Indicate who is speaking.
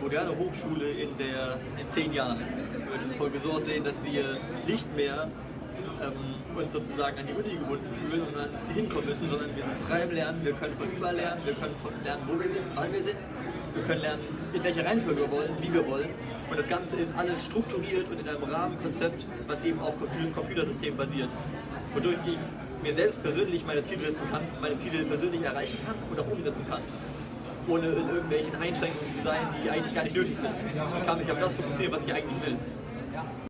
Speaker 1: moderne Hochschule in, der, in zehn Jahren. Würde so aussehen, dass wir nicht mehr ähm, uns sozusagen an die Uni gebunden fühlen dann hinkommen müssen, sondern wir sind frei im Lernen, wir können von überall lernen, wir können von lernen, wo wir sind, wann wir sind, wir können lernen, in welcher Reihenfolge wir wollen, wie wir wollen. Und das Ganze ist alles strukturiert und in einem Rahmenkonzept, was eben auf Computersystemen basiert. Wodurch ich mir selbst persönlich meine Ziele setzen kann, meine Ziele persönlich erreichen kann und auch umsetzen kann ohne in irgendwelchen Einschränkungen zu sein, die eigentlich gar nicht nötig sind. Ich kann mich auf das fokussieren, was ich eigentlich will.